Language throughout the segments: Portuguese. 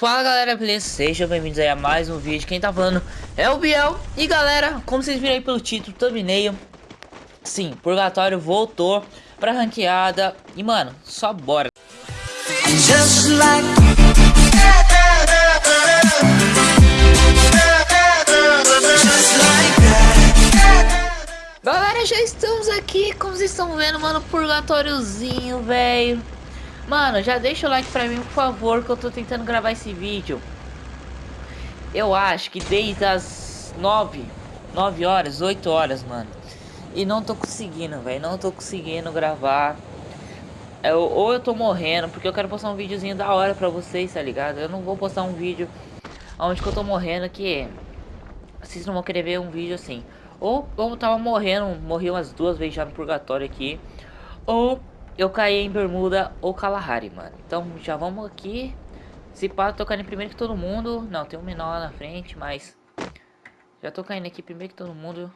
Fala galera, beleza? Sejam bem-vindos aí a mais um vídeo. Quem tá falando é o Biel. E galera, como vocês viram aí pelo título, thumbnail, sim, Purgatório voltou pra ranqueada. E mano, só bora. Just like... Galera, já estamos aqui, como vocês estão vendo, mano, purgatóriozinho, velho. Mano, já deixa o like pra mim, por favor, que eu tô tentando gravar esse vídeo. Eu acho que desde as 9, 9 horas, 8 horas, mano. E não tô conseguindo, velho. Não tô conseguindo gravar. Eu, ou eu tô morrendo, porque eu quero postar um videozinho da hora pra vocês, tá ligado? Eu não vou postar um vídeo onde que eu tô morrendo, que vocês não vão querer ver um vídeo assim. Ou eu tava morrendo, morri umas duas vezes já no purgatório aqui. Ou eu caí em Bermuda ou Kalahari, mano. Então já vamos aqui. Se pá, tô caindo primeiro que todo mundo. Não, tem um menor lá na frente, mas... Já tô caindo aqui primeiro que todo mundo.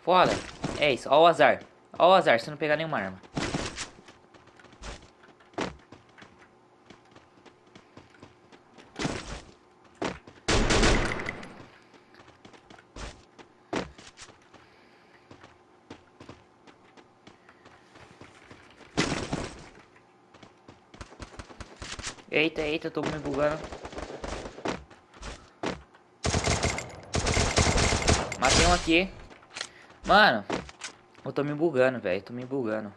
Foda. É isso, ó o azar. Ó o azar, se não pegar nenhuma arma. Eita, eita, tô me bugando. Matei um aqui. Mano, eu tô me bugando, velho. Tô me bugando.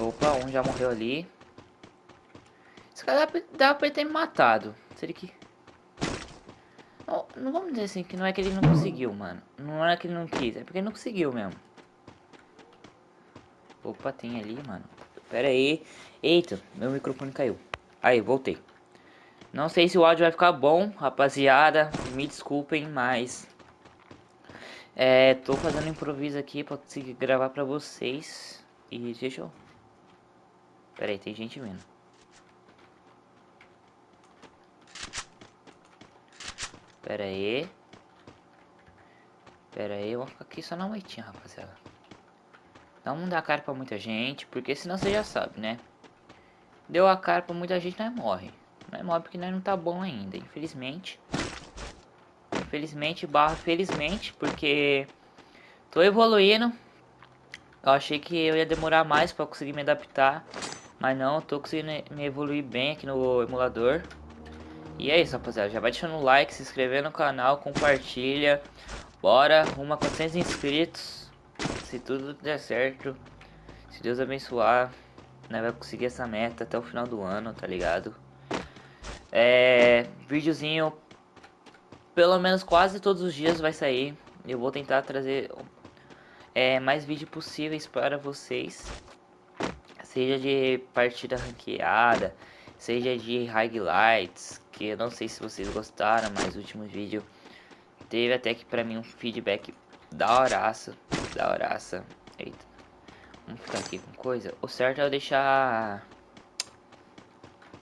Opa, um já morreu ali. Esse cara dá pra ele ter me matado. Seria que... Não, não vamos dizer assim, que não é que ele não conseguiu, mano. Não é que ele não quis, é porque ele não conseguiu mesmo. Opa, tem ali, mano. Pera aí. Eita, meu microfone caiu. Aí, voltei. Não sei se o áudio vai ficar bom, rapaziada. Me desculpem, mas... É, tô fazendo improviso aqui pra conseguir gravar pra vocês. E deixa eu... Pera aí, tem gente vindo. Pera aí. Pera aí, eu vou ficar aqui só na moitinha, rapaziada. Não dá cara pra muita gente, porque senão você já sabe, né? Deu a cara pra muita gente, nós morre. Nós morre porque nós não tá bom ainda, infelizmente. Infelizmente, barra felizmente, porque tô evoluindo. Eu achei que eu ia demorar mais pra conseguir me adaptar. Mas não, tô conseguindo me evoluir bem aqui no emulador. E é isso, rapaziada. Já vai deixando o like, se inscrever no canal, compartilha. Bora, rumo a 400 inscritos se tudo der certo, se Deus abençoar, né, vai conseguir essa meta até o final do ano, tá ligado? É, videozinho, pelo menos quase todos os dias vai sair. Eu vou tentar trazer é, mais vídeos possíveis para vocês. Seja de partida ranqueada, seja de highlights, que eu não sei se vocês gostaram, mas o último vídeo teve até que pra mim um feedback da horaça da horaça. Eita. Vamos ficar aqui com coisa. O certo é eu deixar...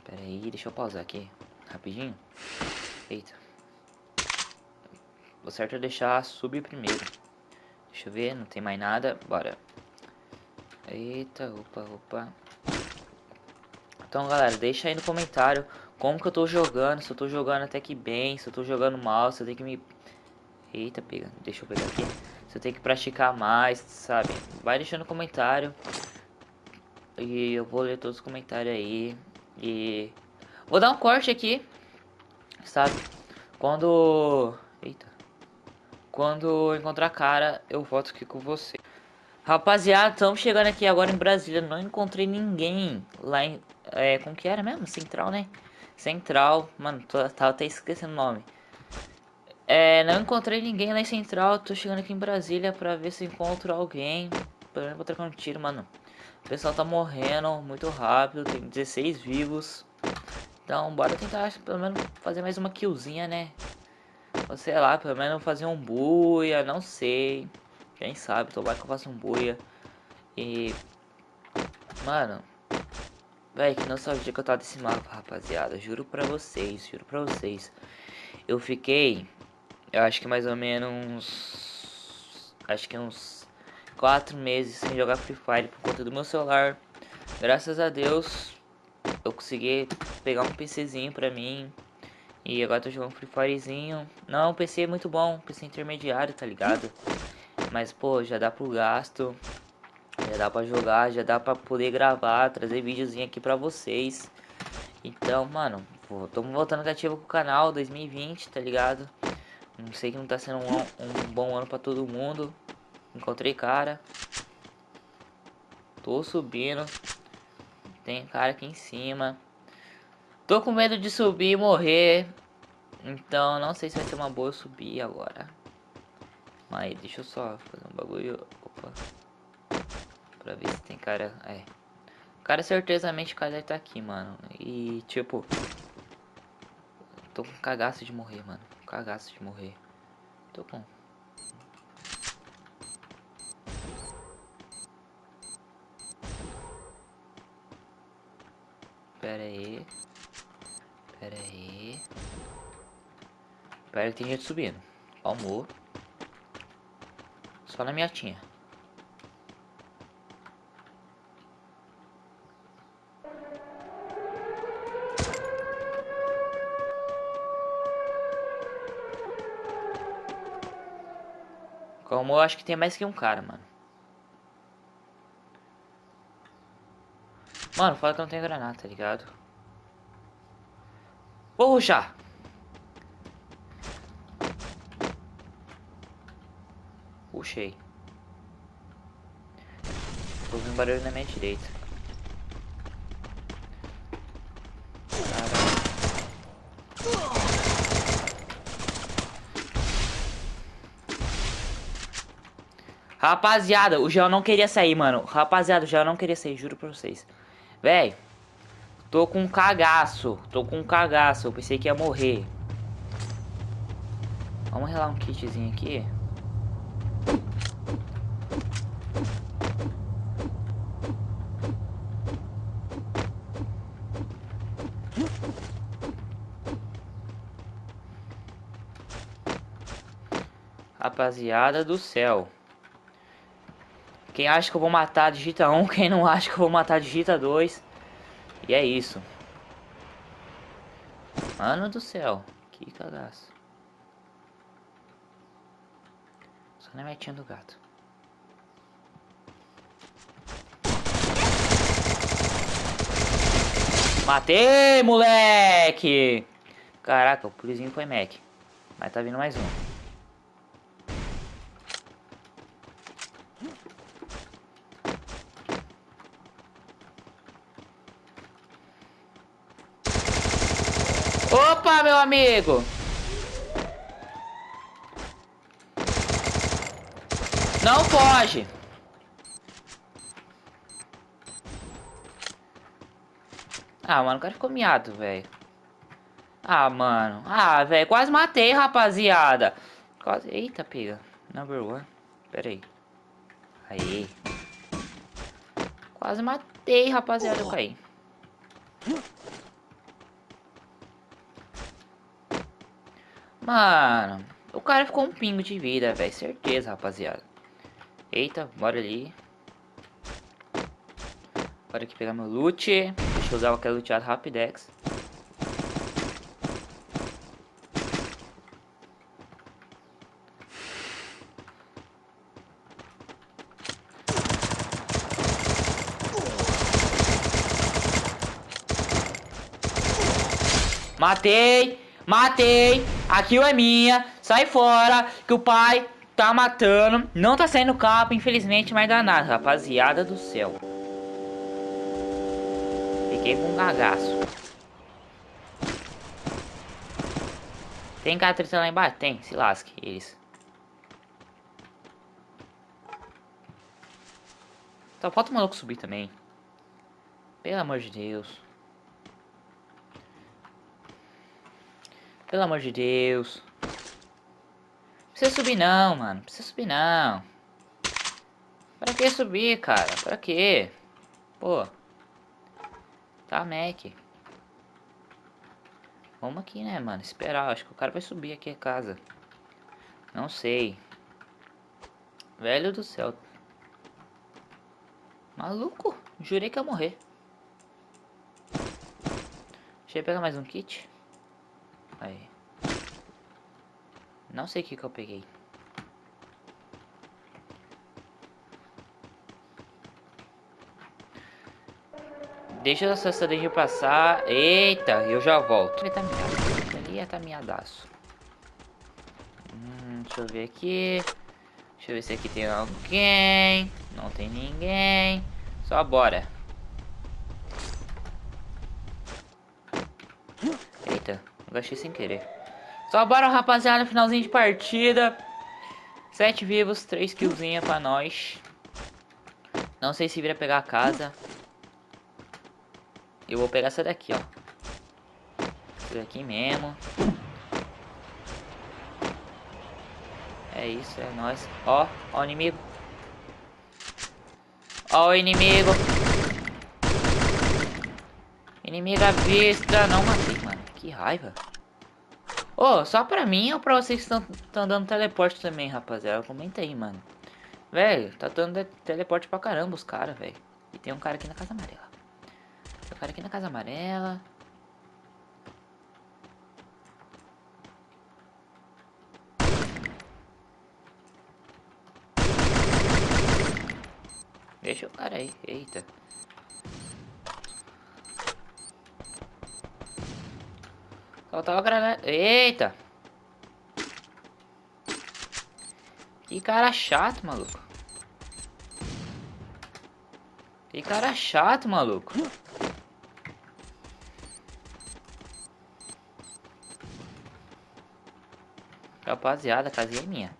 Pera aí, deixa eu pausar aqui. Rapidinho. Eita. O certo é deixar subir primeiro. Deixa eu ver, não tem mais nada. Bora. Eita, opa, opa. Então, galera, deixa aí no comentário como que eu tô jogando. Se eu tô jogando até que bem, se eu tô jogando mal, se eu tenho que me... Eita, pega. Deixa eu pegar aqui. Você tem que praticar mais, sabe? Vai deixando comentário. E eu vou ler todos os comentários aí. E vou dar um corte aqui, sabe? Quando... Eita. Quando encontrar cara, eu volto aqui com você. Rapaziada, estamos chegando aqui agora em Brasília. Não encontrei ninguém lá em... É, como que era mesmo? Central, né? Central. Mano, tô, tava até esquecendo o nome. É, não encontrei ninguém lá em Central, tô chegando aqui em Brasília pra ver se encontro alguém. Pelo menos vou trocar um tiro, mano. O pessoal tá morrendo muito rápido, tem 16 vivos. Então, bora tentar pelo menos fazer mais uma killzinha, né? Ou sei lá, pelo menos fazer um buia, não sei. Quem sabe, tomara que eu faça um buia. E... Mano... Véi, que nostalgia que eu tava desse mapa, rapaziada. Juro pra vocês, juro pra vocês. Eu fiquei eu acho que mais ou menos... Acho que uns quatro meses sem jogar Free Fire por conta do meu celular. Graças a Deus, eu consegui pegar um PCzinho pra mim. E agora tô jogando Free Firezinho. Não, PC é muito bom, PC intermediário, tá ligado? Mas, pô, já dá pro gasto. Já dá pra jogar, já dá pra poder gravar, trazer videozinho aqui pra vocês. Então, mano, estamos voltando cativo com o canal 2020, tá ligado? Não sei que não tá sendo um, um bom ano pra todo mundo. Encontrei cara. Tô subindo. Tem cara aqui em cima. Tô com medo de subir e morrer. Então, não sei se vai ser uma boa subir agora. Mas deixa eu só fazer um bagulho. Opa. Pra ver se tem cara... É. Cara, certezamente o cara deve tá aqui, mano. E, tipo... Tô com cagaço de morrer, mano. Cagaço de morrer. Tô com... Pera aí. Pera aí. Pera que tem gente subindo. Calmou. Só na minha tinha. Eu acho que tem mais que um cara, mano. Mano, fala que eu não tenho granada, tá ligado? Vou ruxar. Puxei. Tô ouvindo barulho na minha direita. Rapaziada, o gel não queria sair, mano. Rapaziada, o gel não queria sair, juro pra vocês. Véi, tô com um cagaço. Tô com um cagaço. Eu pensei que ia morrer. Vamos relar um kitzinho aqui. Rapaziada do céu. Quem acha que eu vou matar, digita 1. Quem não acha que eu vou matar, digita 2. E é isso. Mano do céu. Que cagaço. Só na metinha do gato. Matei, moleque! Caraca, o pulizinho foi Mac. Mas tá vindo mais um. Opa, meu amigo! Não foge! Ah, mano, o cara ficou miado, velho. Ah, mano. Ah, velho, quase matei, rapaziada. Quase... Eita, pega. Number one. Pera aí. Aí. Quase matei, rapaziada. Eu caí. Mano, o cara ficou um pingo de vida, velho. Certeza, rapaziada. Eita, bora ali. Bora aqui pegar meu loot. Deixa eu usar aquela luteada rapidex. Matei! Matei! A kill é minha, sai fora, que o pai tá matando. Não tá saindo capa, infelizmente, mas dá nada, rapaziada do céu. Fiquei com um cagaço. Tem cara tretando lá embaixo? Tem, se lasque, eles. Só falta o maluco subir também. Pelo amor de Deus. Pelo amor de Deus. Não precisa subir não, mano. Não precisa subir não. Pra que subir, cara? Pra que? Pô. Tá, Mac. Vamos aqui, né, mano? Esperar. Acho que o cara vai subir aqui a casa. Não sei. Velho do céu. Maluco. Jurei que ia morrer. Deixa eu pegar mais um kit. Aí. Não sei o que que eu peguei. Deixa essa cidade passar. Eita, eu já volto. Ele tá miado. Ele tá miadaço. Hum, deixa eu ver aqui. Deixa eu ver se aqui tem alguém. Não tem ninguém. Só bora. Eita, gastei sem querer. Só bora, rapaziada. Finalzinho de partida. Sete vivos, três killzinha pra nós. Não sei se vira pegar a casa. Eu vou pegar essa daqui, ó. Essa daqui mesmo. É isso, é nóis. Ó, ó o inimigo. Ó o inimigo. Inimigo à vista. Não matei, mano. Que raiva. Ô, oh, só pra mim ou pra vocês que estão dando teleporte também, rapaziada? Comenta aí, mano. Velho, tá dando teleporte pra caramba os caras, velho. E tem um cara aqui na casa amarela. Tem um cara aqui na casa amarela. Deixa o cara aí. Eita. Faltava granada. Eita. Que cara chato, maluco. Que cara chato, maluco. Rapaziada, a casinha é minha.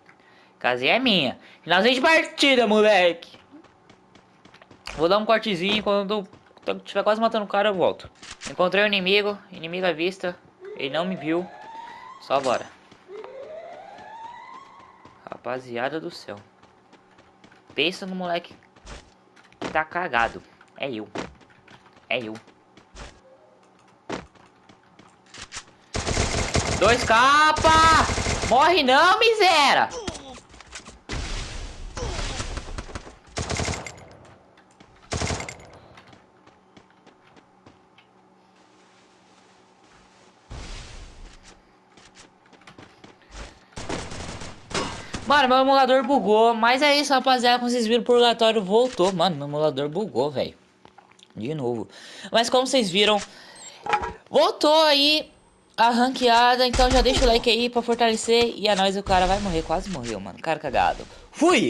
A casinha é minha. Finalzinho de partida, moleque. Vou dar um cortezinho. Quando eu estiver quase matando o cara, eu volto. Encontrei o inimigo. Inimigo à vista. Ele não me viu. Só bora. Rapaziada do céu. Pensa no moleque que tá cagado. É eu. É eu. Dois capa! Morre não, miséria! Mano, meu emulador bugou. Mas é isso, rapaziada. Como vocês viram, o purgatório voltou. Mano, meu emulador bugou, velho. De novo. Mas como vocês viram, voltou aí a ranqueada, então já deixa o like aí pra fortalecer. E a nós o cara vai morrer, quase morreu, mano. Cara cagado. Fui!